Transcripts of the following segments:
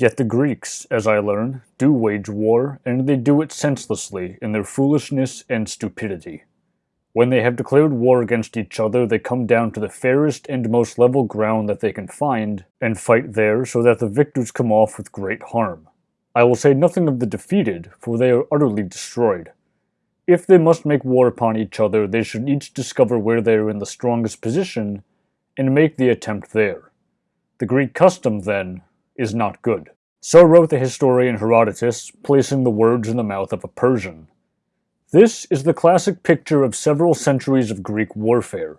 Yet the Greeks, as I learn, do wage war, and they do it senselessly in their foolishness and stupidity. When they have declared war against each other, they come down to the fairest and most level ground that they can find, and fight there so that the victors come off with great harm. I will say nothing of the defeated, for they are utterly destroyed. If they must make war upon each other, they should each discover where they are in the strongest position, and make the attempt there. The Greek custom, then, is not good. So wrote the historian Herodotus, placing the words in the mouth of a Persian. This is the classic picture of several centuries of Greek warfare.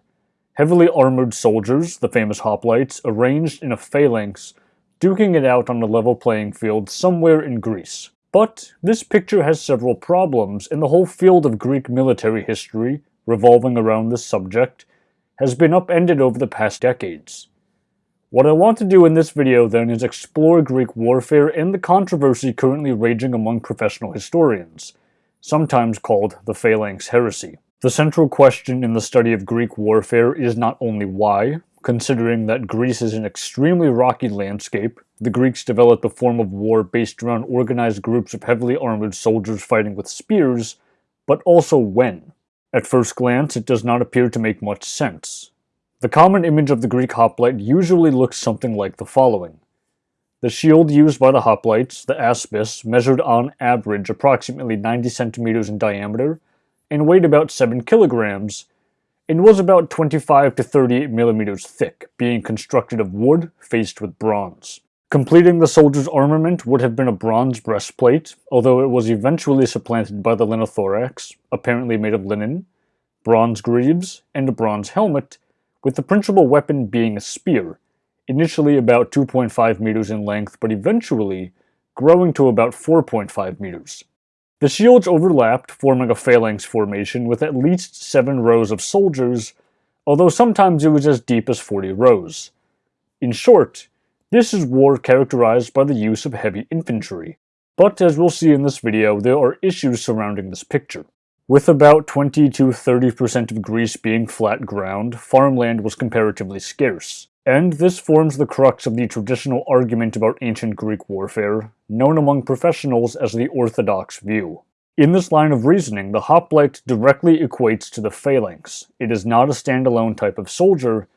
Heavily armored soldiers, the famous hoplites, arranged in a phalanx, duking it out on a level playing field somewhere in Greece. But this picture has several problems, and the whole field of Greek military history, revolving around this subject, has been upended over the past decades. What I want to do in this video then is explore Greek warfare and the controversy currently raging among professional historians, sometimes called the Phalanx heresy. The central question in the study of Greek warfare is not only why, considering that Greece is an extremely rocky landscape, the Greeks developed a form of war based around organized groups of heavily armored soldiers fighting with spears, but also when. At first glance, it does not appear to make much sense. The common image of the Greek hoplite usually looks something like the following. The shield used by the hoplites, the aspis, measured on average approximately 90 centimeters in diameter and weighed about 7 kilograms, and was about 25 to 38 millimeters thick, being constructed of wood faced with bronze. Completing the soldier's armament would have been a bronze breastplate, although it was eventually supplanted by the linothorax, apparently made of linen, bronze greaves, and a bronze helmet, with the principal weapon being a spear, initially about 2.5 meters in length, but eventually growing to about 4.5 meters. The shields overlapped, forming a phalanx formation with at least 7 rows of soldiers, although sometimes it was as deep as 40 rows. In short, this is war characterized by the use of heavy infantry. But as we'll see in this video, there are issues surrounding this picture. With about 20 to 30% of Greece being flat ground, farmland was comparatively scarce. And this forms the crux of the traditional argument about ancient Greek warfare, known among professionals as the orthodox view. In this line of reasoning, the hoplite directly equates to the phalanx. It is not a standalone type of soldier,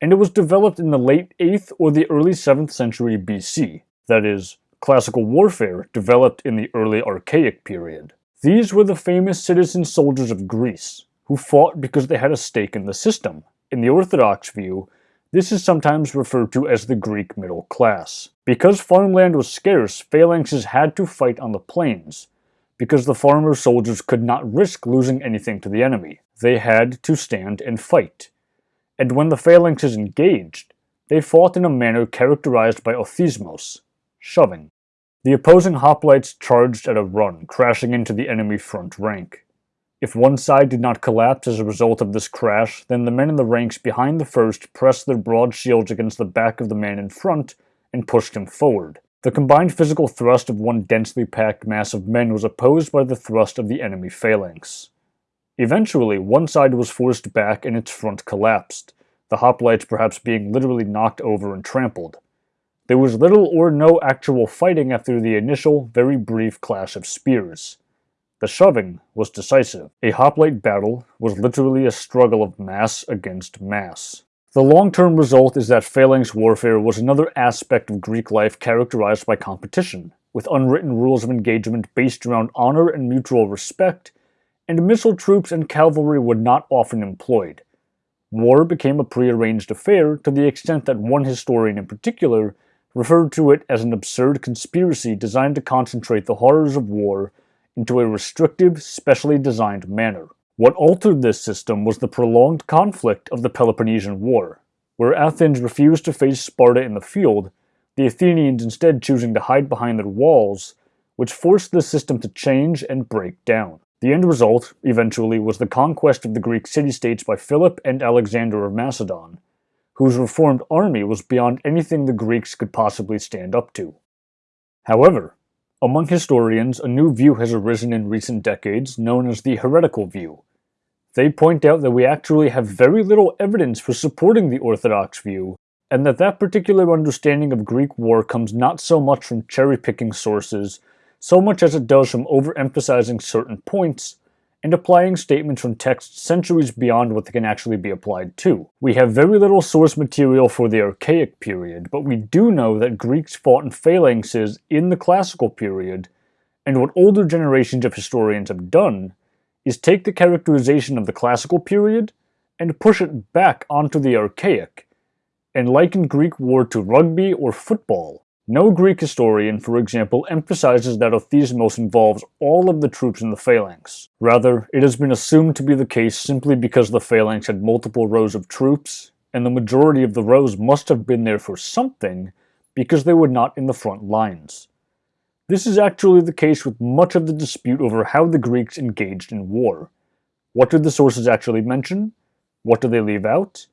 and it was developed in the late 8th or the early 7th century BC, that is, classical warfare developed in the early Archaic period. These were the famous citizen soldiers of Greece, who fought because they had a stake in the system. In the Orthodox view, this is sometimes referred to as the Greek middle class. Because farmland was scarce, phalanxes had to fight on the plains, because the farmer soldiers could not risk losing anything to the enemy. They had to stand and fight. And when the phalanxes engaged, they fought in a manner characterized by othismos, shoving. The opposing hoplites charged at a run, crashing into the enemy front rank. If one side did not collapse as a result of this crash, then the men in the ranks behind the first pressed their broad shields against the back of the man in front and pushed him forward. The combined physical thrust of one densely packed mass of men was opposed by the thrust of the enemy phalanx. Eventually, one side was forced back and its front collapsed, the hoplites perhaps being literally knocked over and trampled. There was little or no actual fighting after the initial, very brief clash of spears. The shoving was decisive. A hoplite battle was literally a struggle of mass against mass. The long-term result is that phalanx warfare was another aspect of Greek life characterized by competition, with unwritten rules of engagement based around honor and mutual respect, and missile troops and cavalry were not often employed. War became a prearranged affair to the extent that one historian in particular referred to it as an absurd conspiracy designed to concentrate the horrors of war into a restrictive, specially designed manner. What altered this system was the prolonged conflict of the Peloponnesian War, where Athens refused to face Sparta in the field, the Athenians instead choosing to hide behind their walls, which forced the system to change and break down. The end result, eventually, was the conquest of the Greek city-states by Philip and Alexander of Macedon, whose reformed army was beyond anything the Greeks could possibly stand up to. However, among historians, a new view has arisen in recent decades known as the heretical view. They point out that we actually have very little evidence for supporting the orthodox view, and that that particular understanding of Greek war comes not so much from cherry-picking sources, so much as it does from overemphasizing certain points and applying statements from texts centuries beyond what they can actually be applied to. We have very little source material for the Archaic period, but we do know that Greeks fought in phalanxes in the Classical period, and what older generations of historians have done is take the characterization of the Classical period and push it back onto the Archaic, and liken Greek war to rugby or football, no Greek historian, for example, emphasizes that othismos involves all of the troops in the phalanx. Rather, it has been assumed to be the case simply because the phalanx had multiple rows of troops, and the majority of the rows must have been there for something, because they were not in the front lines. This is actually the case with much of the dispute over how the Greeks engaged in war. What do the sources actually mention? What do they leave out?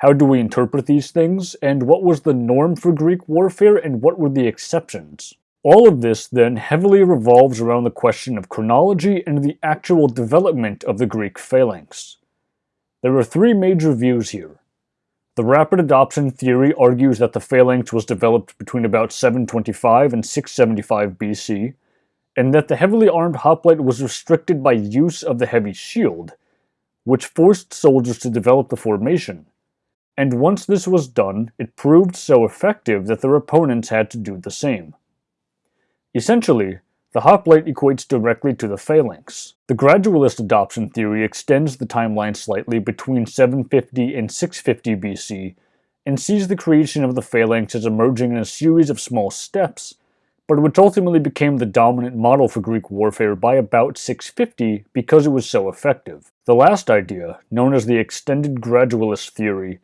How do we interpret these things, and what was the norm for Greek warfare, and what were the exceptions? All of this, then, heavily revolves around the question of chronology and the actual development of the Greek phalanx. There are three major views here. The rapid adoption theory argues that the phalanx was developed between about 725 and 675 BC, and that the heavily armed hoplite was restricted by use of the heavy shield, which forced soldiers to develop the formation and once this was done, it proved so effective that their opponents had to do the same. Essentially, the hoplite equates directly to the phalanx. The gradualist adoption theory extends the timeline slightly between 750 and 650 BC, and sees the creation of the phalanx as emerging in a series of small steps, but which ultimately became the dominant model for Greek warfare by about 650 because it was so effective. The last idea, known as the extended gradualist theory,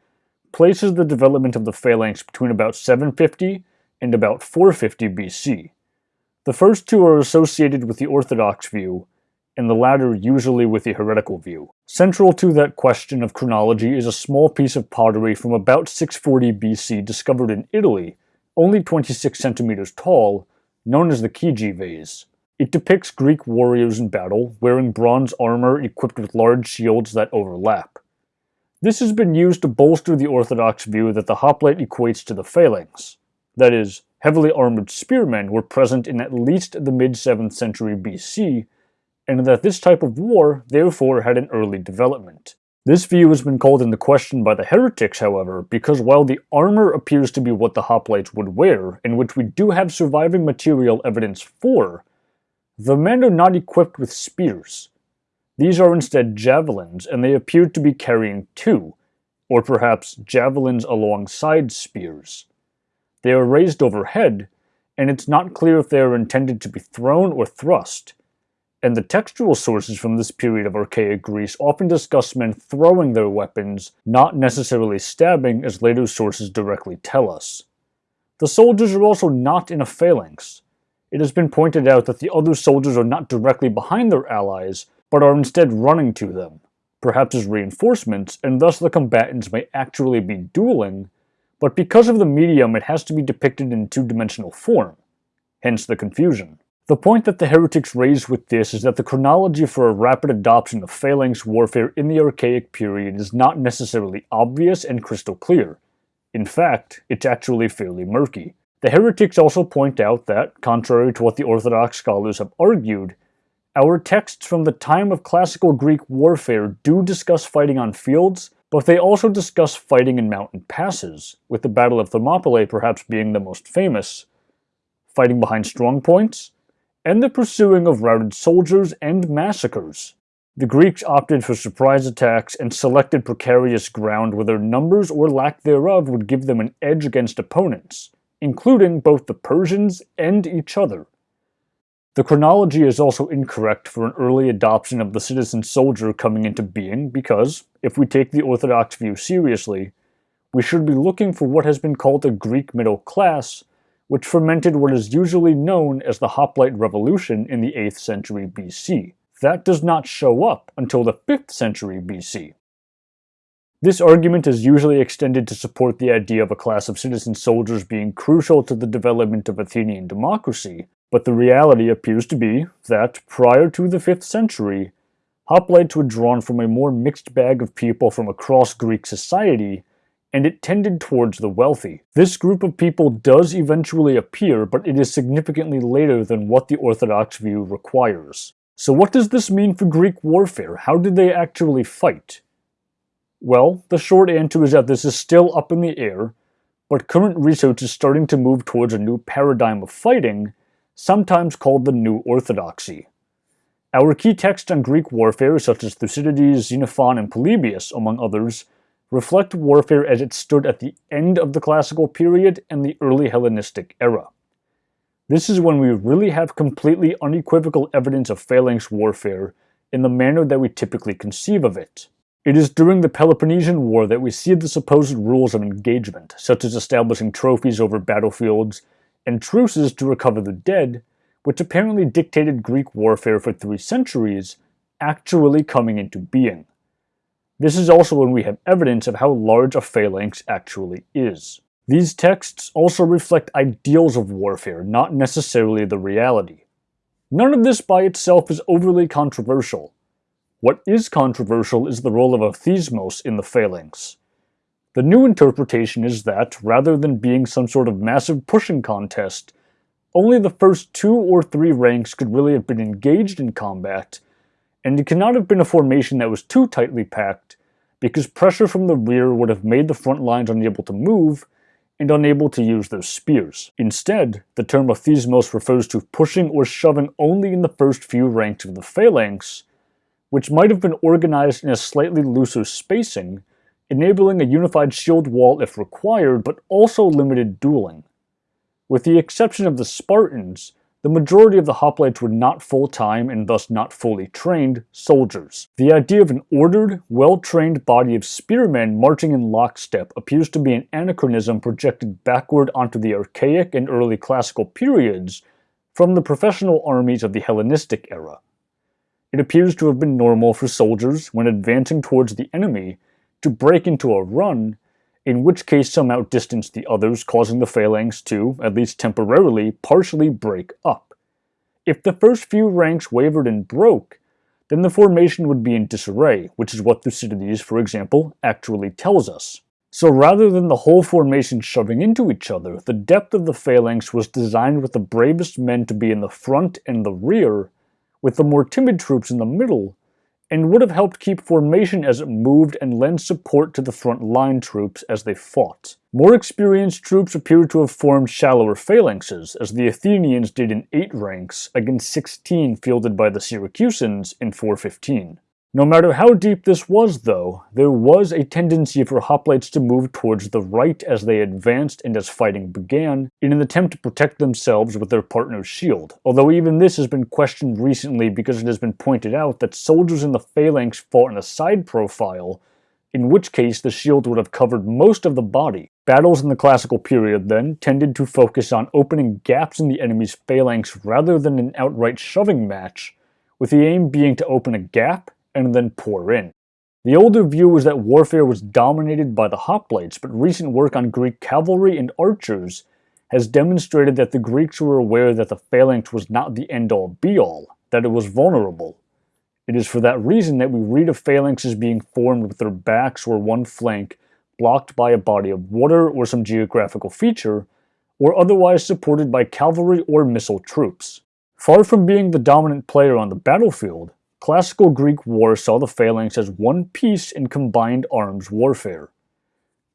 places the development of the phalanx between about 750 and about 450 BC. The first two are associated with the orthodox view, and the latter usually with the heretical view. Central to that question of chronology is a small piece of pottery from about 640 BC discovered in Italy, only 26 centimeters tall, known as the Chigi vase. It depicts Greek warriors in battle, wearing bronze armor equipped with large shields that overlap. This has been used to bolster the orthodox view that the hoplite equates to the phalanx. That is, heavily armored spearmen were present in at least the mid-7th century BC, and that this type of war therefore had an early development. This view has been called into question by the heretics, however, because while the armor appears to be what the hoplites would wear, and which we do have surviving material evidence for, the men are not equipped with spears. These are instead javelins, and they appear to be carrying two, or perhaps javelins alongside spears. They are raised overhead, and it's not clear if they are intended to be thrown or thrust, and the textual sources from this period of archaic Greece often discuss men throwing their weapons, not necessarily stabbing as later sources directly tell us. The soldiers are also not in a phalanx. It has been pointed out that the other soldiers are not directly behind their allies, but are instead running to them, perhaps as reinforcements, and thus the combatants may actually be dueling, but because of the medium it has to be depicted in two-dimensional form, hence the confusion. The point that the heretics raise with this is that the chronology for a rapid adoption of phalanx warfare in the Archaic period is not necessarily obvious and crystal clear. In fact, it's actually fairly murky. The heretics also point out that, contrary to what the Orthodox scholars have argued, our texts from the time of classical Greek warfare do discuss fighting on fields, but they also discuss fighting in mountain passes, with the Battle of Thermopylae perhaps being the most famous, fighting behind strong points, and the pursuing of routed soldiers and massacres. The Greeks opted for surprise attacks and selected precarious ground where their numbers or lack thereof would give them an edge against opponents, including both the Persians and each other. The chronology is also incorrect for an early adoption of the citizen soldier coming into being because, if we take the Orthodox view seriously, we should be looking for what has been called the Greek middle class, which fermented what is usually known as the Hoplite Revolution in the 8th century BC. That does not show up until the 5th century BC. This argument is usually extended to support the idea of a class of citizen soldiers being crucial to the development of Athenian democracy, but the reality appears to be that, prior to the 5th century, hoplites were drawn from a more mixed bag of people from across Greek society, and it tended towards the wealthy. This group of people does eventually appear, but it is significantly later than what the Orthodox view requires. So what does this mean for Greek warfare? How did they actually fight? Well, the short answer is that this is still up in the air, but current research is starting to move towards a new paradigm of fighting, sometimes called the New Orthodoxy. Our key texts on Greek warfare, such as Thucydides, Xenophon, and Polybius, among others, reflect warfare as it stood at the end of the classical period and the early Hellenistic era. This is when we really have completely unequivocal evidence of phalanx warfare in the manner that we typically conceive of it. It is during the Peloponnesian War that we see the supposed rules of engagement, such as establishing trophies over battlefields and truces to recover the dead, which apparently dictated Greek warfare for three centuries, actually coming into being. This is also when we have evidence of how large a phalanx actually is. These texts also reflect ideals of warfare, not necessarily the reality. None of this by itself is overly controversial. What is controversial is the role of othismos in the phalanx. The new interpretation is that, rather than being some sort of massive pushing contest, only the first two or three ranks could really have been engaged in combat, and it cannot have been a formation that was too tightly packed, because pressure from the rear would have made the front lines unable to move, and unable to use their spears. Instead, the term othismos refers to pushing or shoving only in the first few ranks of the phalanx, which might have been organized in a slightly looser spacing, enabling a unified shield wall if required, but also limited dueling. With the exception of the Spartans, the majority of the hoplites were not full-time and thus not fully trained soldiers. The idea of an ordered, well-trained body of spearmen marching in lockstep appears to be an anachronism projected backward onto the archaic and early classical periods from the professional armies of the Hellenistic era. It appears to have been normal for soldiers, when advancing towards the enemy, to break into a run in which case some outdistanced the others, causing the phalanx to, at least temporarily, partially break up. If the first few ranks wavered and broke, then the formation would be in disarray, which is what Thucydides, for example, actually tells us. So rather than the whole formation shoving into each other, the depth of the phalanx was designed with the bravest men to be in the front and the rear, with the more timid troops in the middle, and would have helped keep formation as it moved and lend support to the front line troops as they fought. More experienced troops appear to have formed shallower phalanxes, as the Athenians did in 8 ranks against 16 fielded by the Syracusans in 415. No matter how deep this was, though, there was a tendency for hoplites to move towards the right as they advanced and as fighting began, in an attempt to protect themselves with their partner's shield, although even this has been questioned recently because it has been pointed out that soldiers in the phalanx fought in a side profile, in which case the shield would have covered most of the body. Battles in the classical period, then, tended to focus on opening gaps in the enemy's phalanx rather than an outright shoving match, with the aim being to open a gap and then pour in. The older view was that warfare was dominated by the hoplites, but recent work on Greek cavalry and archers has demonstrated that the Greeks were aware that the phalanx was not the end-all be-all, that it was vulnerable. It is for that reason that we read of phalanxes being formed with their backs or one flank blocked by a body of water or some geographical feature, or otherwise supported by cavalry or missile troops. Far from being the dominant player on the battlefield, Classical Greek war saw the phalanx as one piece in combined arms warfare.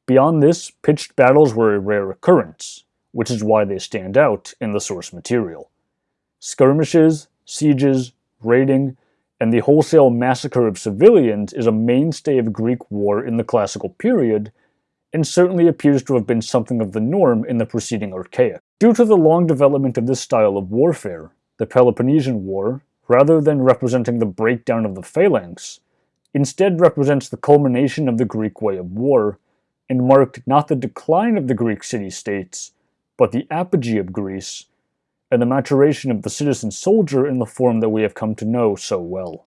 Beyond this, pitched battles were a rare occurrence, which is why they stand out in the source material. Skirmishes, sieges, raiding, and the wholesale massacre of civilians is a mainstay of Greek war in the classical period, and certainly appears to have been something of the norm in the preceding Archaic. Due to the long development of this style of warfare, the Peloponnesian War, rather than representing the breakdown of the phalanx, instead represents the culmination of the Greek way of war, and marked not the decline of the Greek city-states, but the apogee of Greece, and the maturation of the citizen soldier in the form that we have come to know so well.